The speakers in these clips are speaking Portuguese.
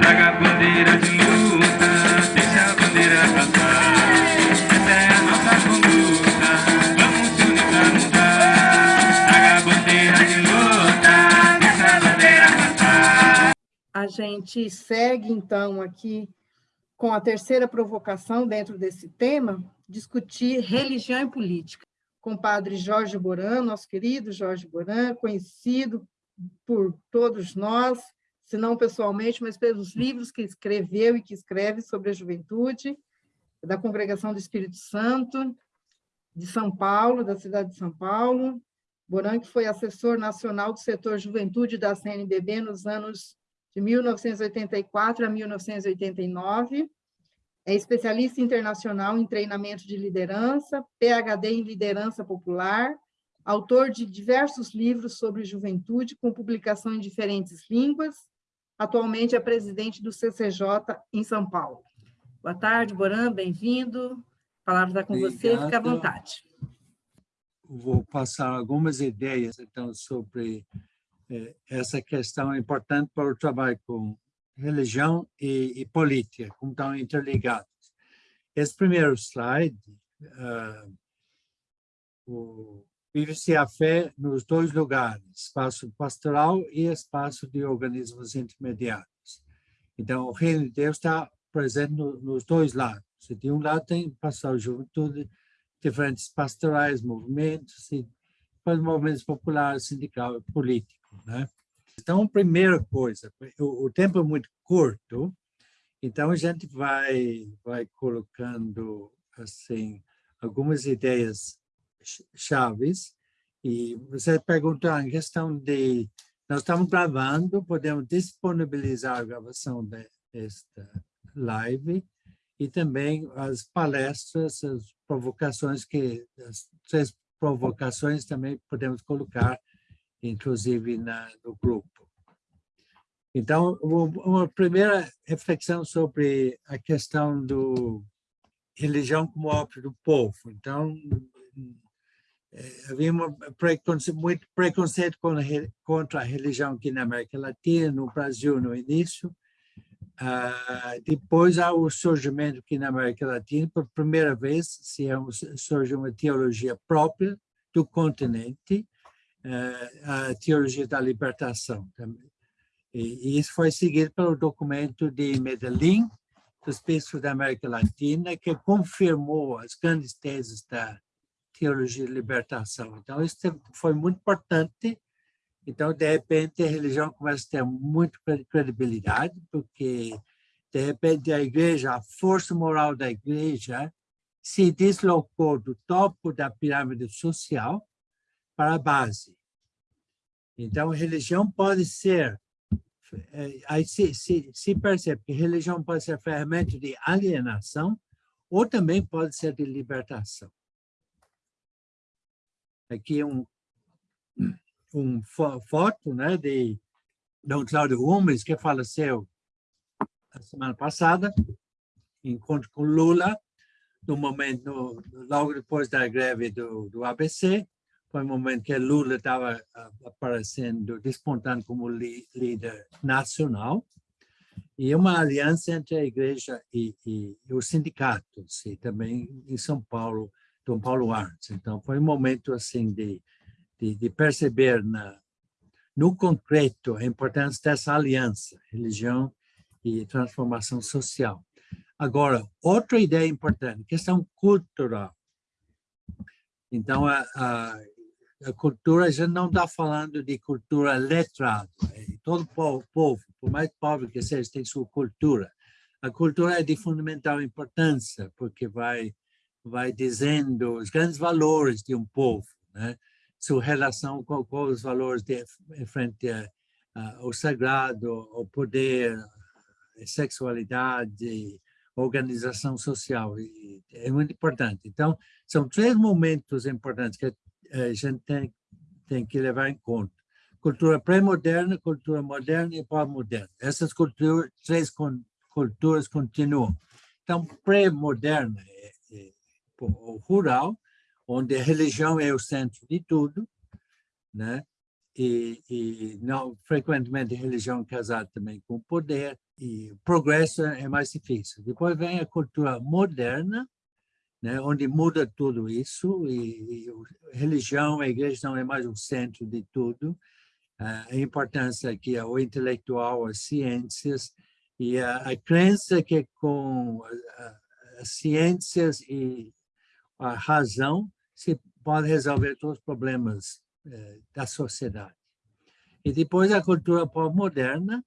Traga a bandeira de luta, deixa a bandeira cantar. Essa é a nossa conduta, vamos se unir pra mudar. Traga a bandeira de luta, deixa a bandeira cantar. A gente segue, então, aqui com a terceira provocação dentro desse tema, discutir religião e política, com o padre Jorge Boran, nosso querido Jorge Boran, conhecido por todos nós, se não pessoalmente, mas pelos livros que escreveu e que escreve sobre a juventude, da Congregação do Espírito Santo, de São Paulo, da cidade de São Paulo. Boran, que foi assessor nacional do setor juventude da CNBB nos anos de 1984 a 1989. É especialista internacional em treinamento de liderança, PhD em liderança popular, autor de diversos livros sobre juventude, com publicação em diferentes línguas. Atualmente é presidente do CCJ em São Paulo. Boa tarde, Boran, bem-vindo. A palavra está com Obrigado. você, fica à vontade. Vou passar algumas ideias, então, sobre eh, essa questão importante para o trabalho com religião e, e política, como estão interligados. Esse primeiro slide, uh, o vive-se a fé nos dois lugares, espaço pastoral e espaço de organismos intermediários. Então, o reino de Deus está presente no, nos dois lados. De um lado tem pastoral juventude, diferentes pastorais, movimentos, e movimentos populares, sindical e político. Né? Então, primeira coisa, o, o tempo é muito curto, então a gente vai, vai colocando assim algumas ideias chaves. E você perguntou em questão de... Nós estamos gravando, podemos disponibilizar a gravação desta live e também as palestras, as provocações que... As três provocações também podemos colocar, inclusive na, no grupo. Então, uma primeira reflexão sobre a questão do religião como óbvio do povo. Então, é, havia uma preconceito, muito preconceito contra a religião aqui na América Latina, no Brasil no início. Ah, depois há o surgimento aqui na América Latina, por primeira vez se é surge uma teologia própria do continente, a teologia da libertação. E isso foi seguido pelo documento de Medellín, dos bispos da América Latina, que confirmou as grandes teses da teologia de libertação. Então, isso foi muito importante. Então, de repente, a religião começa a ter muito credibilidade, porque, de repente, a igreja, a força moral da igreja, se deslocou do topo da pirâmide social para a base. Então, religião pode ser, é, aí se, se, se percebe que religião pode ser ferramenta de alienação ou também pode ser de libertação. Aqui um, um foto né, de Dom Cláudio Gomes, que faleceu a semana passada, encontro com Lula, no momento, logo depois da greve do, do ABC, foi um momento que Lula estava aparecendo, despontando como líder nacional, e uma aliança entre a igreja e, e, e os sindicatos, e também em São Paulo, Dom Paulo Arns. Então, foi um momento assim de, de, de perceber na, no concreto a importância dessa aliança, religião e transformação social. Agora, outra ideia importante, questão cultural. Então, a, a cultura, a gente não está falando de cultura letrada. É, todo povo, por mais pobre que seja, tem sua cultura. A cultura é de fundamental importância, porque vai vai dizendo os grandes valores de um povo, né? sua relação com, com os valores de, frente a, a, ao sagrado, ao poder, a sexualidade, organização social. E é muito importante. Então, são três momentos importantes que a gente tem, tem que levar em conta. Cultura pré-moderna, cultura moderna e pós-moderna. Essas culturas, três culturas continuam. Então, pré-moderna rural, onde a religião é o centro de tudo, né? e, e não frequentemente religião casada também com poder e progresso é mais difícil. Depois vem a cultura moderna, né, onde muda tudo isso e, e religião, a igreja não é mais o centro de tudo. A importância que é o intelectual, as ciências e a, a crença que com as ciências e a razão se pode resolver todos os problemas eh, da sociedade. E depois a cultura pós-moderna,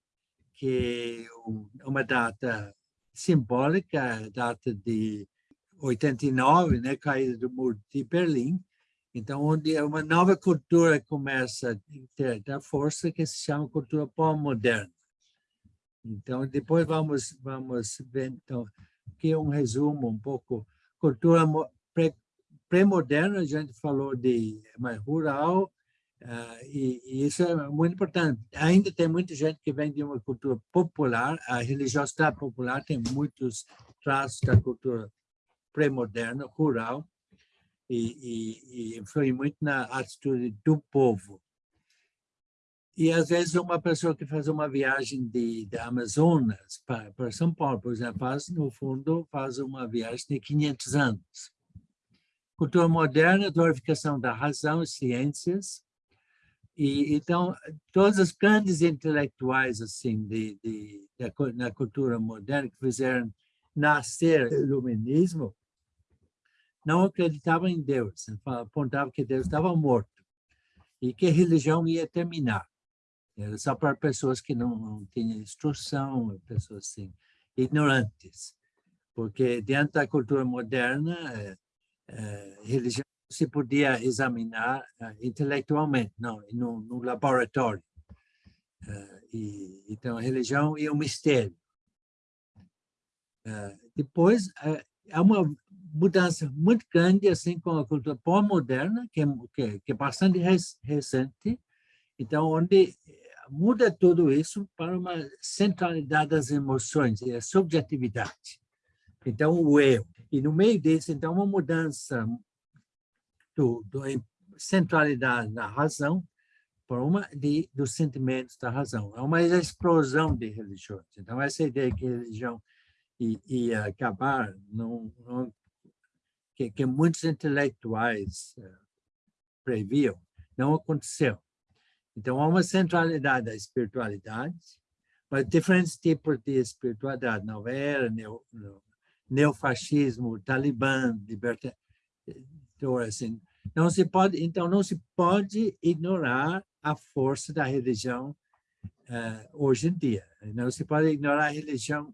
que é uma data simbólica, data de 89, né, caída do muro de Berlim, então onde uma nova cultura começa a ter a força que se chama cultura pós-moderna. Então depois vamos vamos ver então que é um resumo um pouco cultura pré-moderna, a gente falou de mais rural, Uh, e, e, isso é muito importante. Ainda tem muita gente que vem de uma cultura popular, a religiosidade popular tem muitos traços da cultura pré-moderna, rural, e, e, e muito na atitude do povo. E, às vezes, uma pessoa que faz uma viagem de, de Amazonas para, para São Paulo, por exemplo, faz, no fundo, faz uma viagem de 500 anos. Cultura moderna, glorificação da razão e ciências, e, então, todos os grandes intelectuais assim de, de, de, na cultura moderna que fizeram nascer o iluminismo não acreditavam em Deus, apontavam que Deus estava morto e que a religião ia terminar. Era só para pessoas que não, não tinham instrução, pessoas assim, ignorantes. Porque diante da cultura moderna, é, é, religião se podia examinar uh, intelectualmente, não, no, no laboratório. Uh, e, então, a religião e o mistério. Uh, depois, há uma mudança muito grande assim com a cultura pós-moderna, que, é, que, que, é bastante recente, então, onde muda tudo isso para uma centralidade das emoções e a subjetividade. Então, o eu. E no meio disso, então, uma mudança do, do centralidade da razão por uma de, dos sentimentos da razão. É uma explosão de religiões. Então, essa ideia que religião ia acabar, não, não, que, que, muitos intelectuais uh, previam, não aconteceu. Então, há uma centralidade da espiritualidade, mas diferentes tipos de espiritualidade, não era neo, neofascismo, talibã, liberta, assim, não se pode, então, não se pode ignorar a força da religião uh, hoje em dia. Não se pode ignorar a religião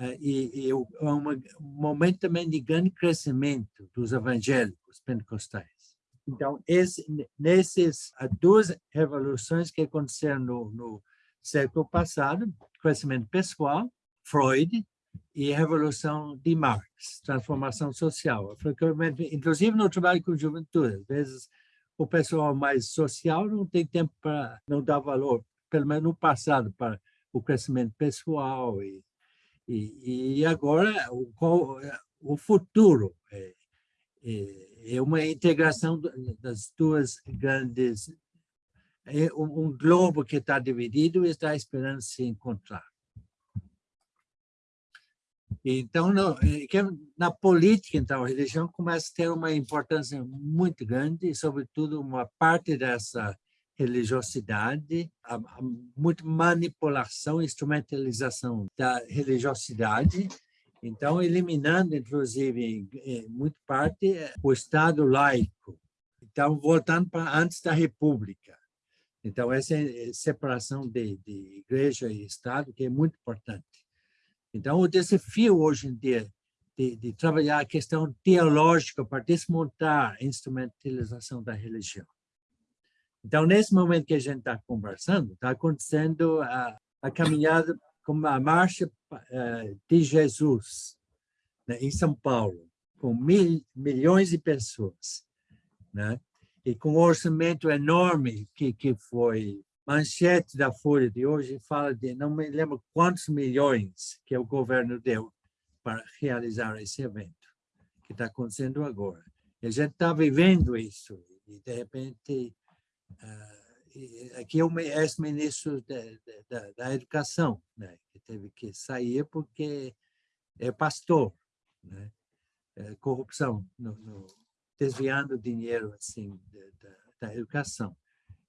uh, e, e um momento também de grande crescimento dos evangélicos pentecostais. Então, esse, nesses duas revoluções que aconteceram no, no século passado, crescimento pessoal, Freud, e Revolução de Marx, transformação social. Inclusive no trabalho com juventude, às vezes o pessoal mais social não tem tempo para, não dar valor, pelo menos no passado, para o crescimento pessoal. E, e, e agora o, o futuro é, é, é uma integração das duas grandes é um globo que está dividido e está esperando se encontrar. Então, no, é na política, então, a religião começa a ter uma importância muito grande, e, sobretudo, uma parte dessa religiosidade, a, a muita manipulação, instrumentalização da religiosidade, então, eliminando, inclusive, em muita parte, o Estado laico. Então, voltando para antes da República. Então, essa é separação de, de igreja e Estado, que é muito importante. Então, o desafio hoje em dia de, de trabalhar a questão teológica para desmontar a instrumentalização da religião. Então, nesse momento que a gente está conversando, está acontecendo a, a caminhada como a marcha uh, de Jesus né, em São Paulo, com mil, milhões de pessoas, né? e com um orçamento enorme que, que foi manchete da Folha de hoje fala de, não me lembro quantos milhões que o governo deu para realizar esse evento, que está acontecendo agora. E a gente está vivendo isso, e de repente uh, aqui é o ex-ministro da, da, da, Educação, né? que teve que sair porque é pastor, né? É corrupção, no, no, desviando dinheiro assim da, da, educação.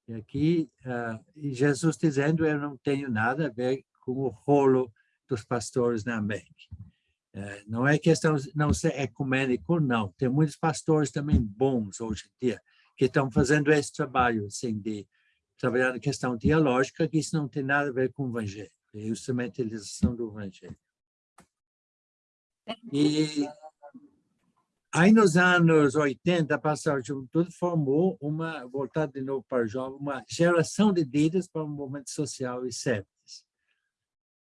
E aqui, uh, Jesus dizendo, eu não tenho nada a ver com o rolo dos pastores na América. Uh, não é questão de não ser ecumênico, não. Tem muitos pastores também bons hoje em dia que estão fazendo esse trabalho, assim, de trabalhar na questão teológica, que isso não tem nada a ver com o Evangelho, é a instrumentalização do Evangelho. E aí, nos anos 80, a Pastoral Juventude formou uma, voltado de novo para o jovem, uma geração de líderes para o movimento social e serviço.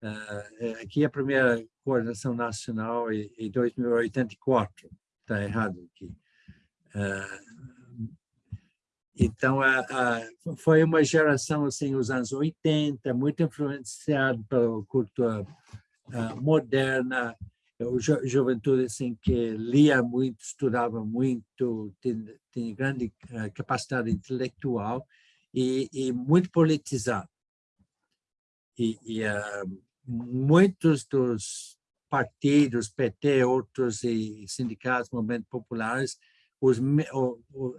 Uh, aqui é a primeira coordenação nacional em, em 2084, está errado aqui. Uh, então, foi uma geração, assim, os anos 80, muito influenciado pela cultura uh, moderna, o ju juventude assim que lia muito, estudava muito, tinha, tinha grande uh, capacidade intelectual e, e muito politizado. E, e uh, muitos dos partidos, PT, outros e sindicatos, movimentos populares, os,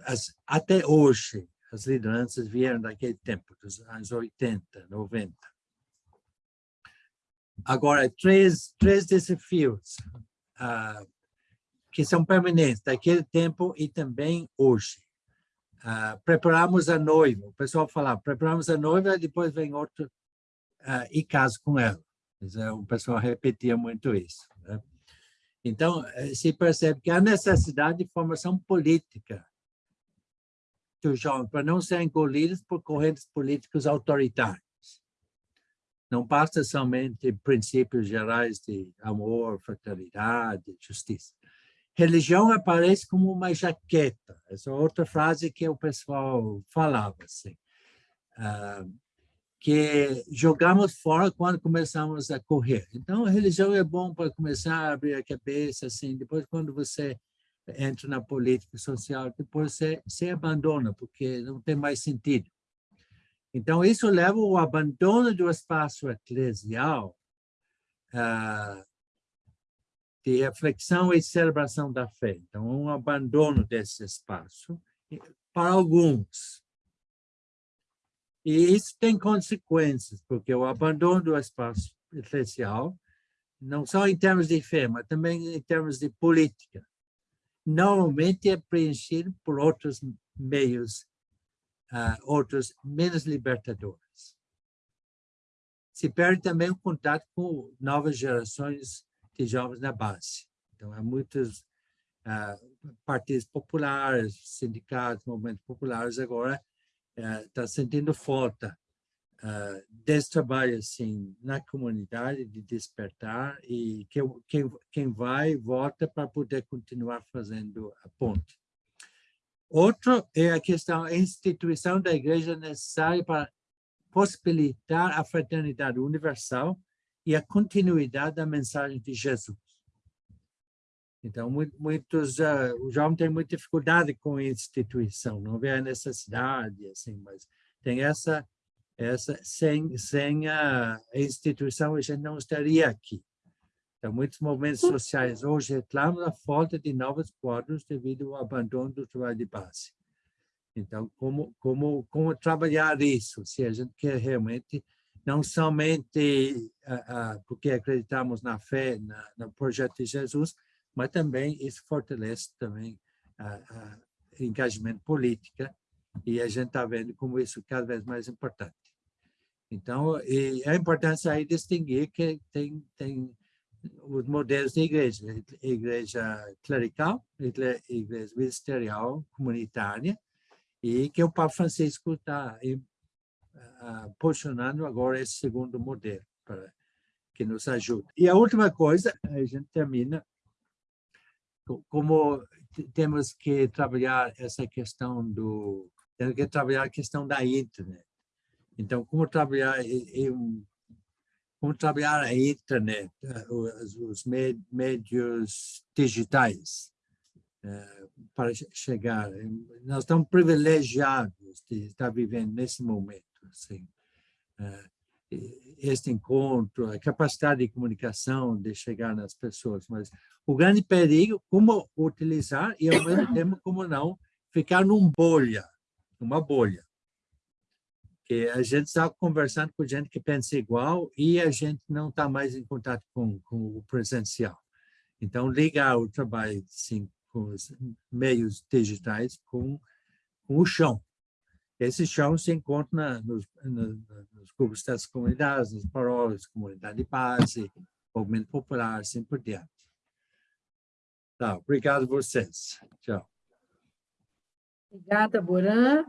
as, até hoje, as lideranças vieram daquele tempo, dos anos 80, 90. Agora, três, três desafios uh, que são permanentes daquele tempo e também hoje. Uh, preparamos a noiva, o pessoal falava, preparamos a noiva, depois vem outro uh, e caso com ela. O pessoal repetia muito isso. Né? Então, eh, se percebe que há necessidade de formação política jovens, para não serem engolidos por correntes políticos autoritários. Não basta somente princípios gerais de amor, fraternidade, justiça. Religião aparece como uma jaqueta. Essa é outra frase que o pessoal falava. Assim. Uh, que jogamos fora quando começamos a correr. Então, a religião é bom para começar a abrir a cabeça, assim, depois quando você entra na política social, depois você se abandona, porque não tem mais sentido. Então, isso leva ao abandono do espaço eclesial, uh, de reflexão e celebração da fé. Então, um abandono desse espaço para alguns, e isso tem consequências, porque o abandono do espaço eclesial, não só em termos de fé, mas também em termos de política, normalmente é preenchido por outros meios, uh, outros menos libertadores. Se perde também o contato com novas gerações de jovens na base. Então, há muitos uh, partidos populares, sindicatos, movimentos populares agora está eh, sentindo falta uh, desse trabalho assim na comunidade de despertar e que quem quem vai volta para poder continuar fazendo a ponte. Outro é a questão a instituição da igreja necessária para possibilitar a fraternidade universal e a continuidade da mensagem de Jesus. Então, muitos, uh, o tem muita dificuldade com a instituição, não vê a necessidade, assim, mas tem essa, essa sem, sem a instituição a gente não estaria aqui. Então, muitos movimentos sociais hoje reclamam da falta de novos quadros devido ao abandono do trabalho de base. Então, como, como, como trabalhar isso, se a gente quer realmente, não somente uh, uh, porque acreditamos na fé, na, no projeto de Jesus, mas também isso fortalece também o engajamento político e a gente está vendo como isso é cada vez mais importante. Então, é importante aí distinguir que tem, tem os modelos de igreja, igreja clerical, igreja ministerial, comunitária, e que o Papa Francisco está uh, posicionando agora esse segundo modelo para que nos ajude. E a última coisa, a gente termina como temos que trabalhar essa questão do temos que trabalhar a questão da internet. Então, como trabalhar em, como trabalhar a internet, eh, os, os médios digitais. é, para chegar. Nós estamos privilegiados de estar vivendo nesse momento. Assim. É, este encontro, a capacidade de comunicação, de chegar nas pessoas, mas o grande perigo, como utilizar e, ao mesmo tempo, como não ficar numa bolha, numa bolha. Que a gente está conversando com gente que pensa igual e a gente não está mais em contato com, com o presencial. Então, ligar o trabalho sim, com os meios digitais com, com o chão. Esse chão se encontra nos, nos grupos das comunidades, nas paróquias, comunidade de base, movimento popular, assim por diante. Tá, obrigado a vocês. Tchau. Obrigada, Boran.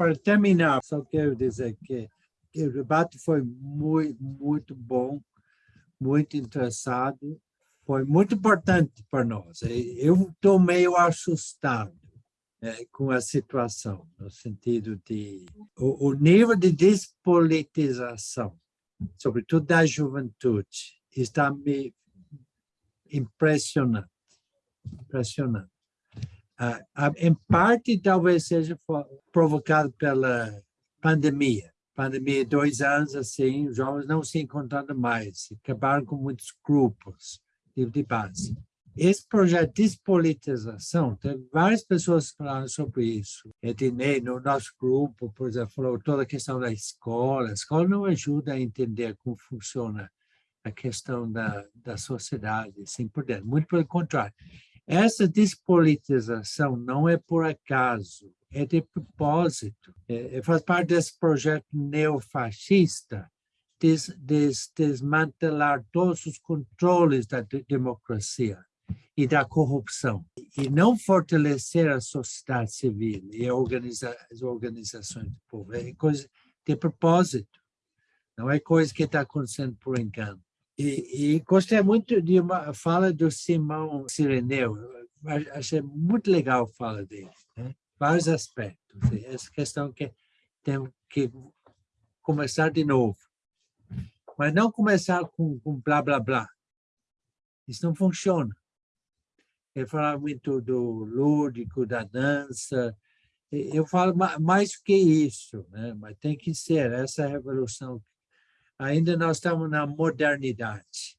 Para terminar, só quero dizer que, que o debate foi muito, muito bom, muito interessado, foi muito importante para nós. Eu estou meio assustado é, com a situação, no sentido de o, o nível de despolitização, sobretudo da juventude, está me impressionando. Impressionante. Ah, ah, em parte, talvez seja provocado pela pandemia. Pandemia, dois anos assim, os jovens não se encontrando mais, acabaram com muitos grupos de, de base. Esse projeto de despolitização, tem várias pessoas falando sobre isso. Ednei, no nosso grupo, por exemplo, falou toda a questão da escola. A escola não ajuda a entender como funciona a questão da, da sociedade, assim por dentro. Muito pelo contrário. Essa despolitização não é por acaso, é de propósito. É, é faz parte desse projeto neofascista des, des, desmantelar todos os controles da democracia e da corrupção, e não fortalecer a sociedade civil e organiza, as organizações do povo. É coisa de propósito, não é coisa que está acontecendo por engano. E, e, gostei muito de uma fala do Simão Sireneu, achei muito legal a fala dele, né? vários aspectos. Essa questão que temos que começar de novo, mas não começar com, com blá, blá, blá. Isso não funciona. Ele falava muito do lúdico, da dança. Eu falo mais que isso, né? mas tem que ser essa revolução ainda nós estamos na modernidade,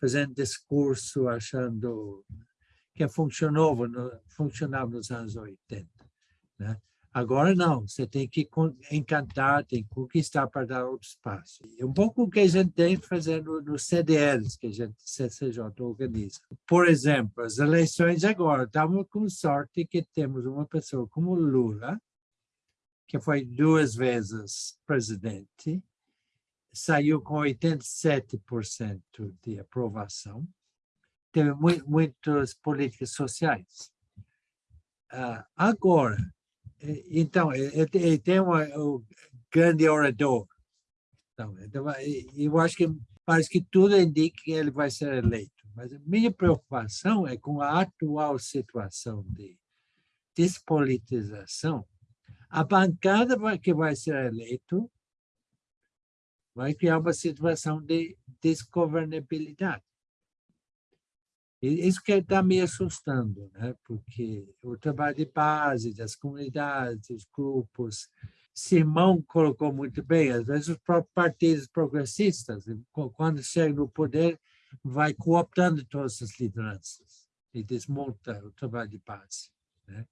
fazendo discurso, achando que funcionou, funcionava nos anos 80. Né? Agora não, você tem que encantar, tem que conquistar para dar outro espaço. É um pouco o que a gente tem fazendo nos CDLs, que a gente, CCJ, organiza. Por exemplo, as eleições agora, estamos com sorte que temos uma pessoa como Lula, que foi duas vezes presidente, saiu com 87% de aprovação. Teve muitas políticas sociais. Uh, agora, então, ele tem um, grande orador. Então, então, eu acho que parece que tudo indica que ele vai ser eleito. Mas a minha preocupação é com a atual situação de despolitização. A bancada que vai ser eleito vai criar uma situação de desgovernabilidade. Isso que está me assustando, né? porque o trabalho de base das comunidades, dos grupos, Simão colocou muito bem, às vezes os próprios partidos progressistas, quando chegam no poder, vai cooptando todas as lideranças e desmonta o trabalho de base. Né?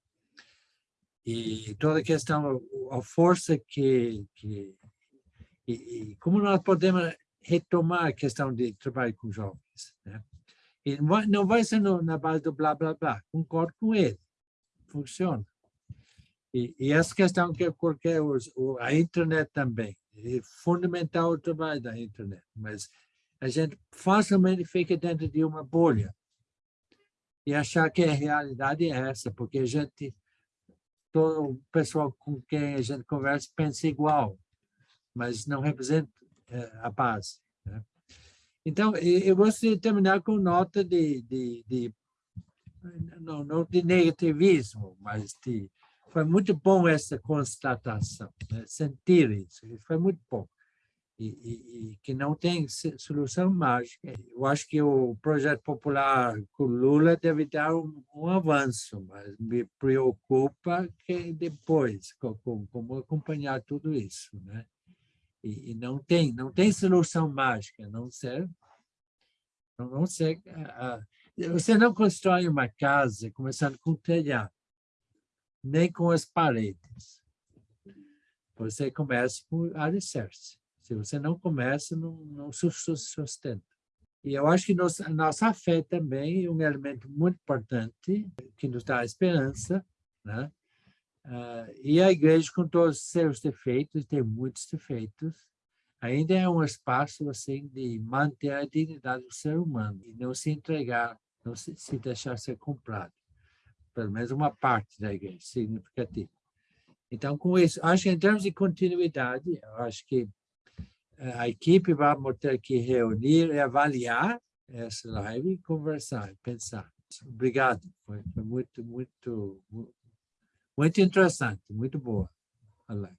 E toda a questão, a força que, que e, e, como nós podemos retomar a questão de trabalho com jovens. Né? Não vai, ser na base do blá, blá, blá. Concordo com ele. Funciona. E, e essa questão que eu coloquei, a internet também. É fundamental o trabalho da internet, mas a gente facilmente fica dentro de uma bolha e achar que a realidade é essa, porque a gente, todo o pessoal com quem a gente conversa pensa igual mas não representa eh, a paz. Né? Então, eu gostaria de terminar com nota de, de, de não, não de negativismo, mas de, foi muito bom essa constatação, né? sentir isso, foi muito bom. e, e, e, que não tem solução mágica. Eu acho que o projeto popular com Lula deve dar um, um avanço, mas me preocupa que depois, como, como acompanhar tudo isso, né? E, e, não tem, não tem solução mágica, não ser, não, não ser, uh, você não constrói uma casa começando com o telhado, nem com as paredes. Você começa por alicerce. Se você não começa, não, não sustenta. E eu acho que nos, a nossa fé também é um elemento muito importante, que nos dá esperança, né? Uh, e a igreja, com todos os seus defeitos, tem muitos defeitos, ainda é um espaço assim de manter a dignidade do ser humano e não se entregar, não se, se deixar ser comprado. Pelo menos uma parte da igreja significativa. Então, com isso, acho que em termos de continuidade, acho que a equipe vai ter que reunir e avaliar essa live e conversar, pensar. Obrigado, foi, foi muito, muito, muito interessante, muito boa a live.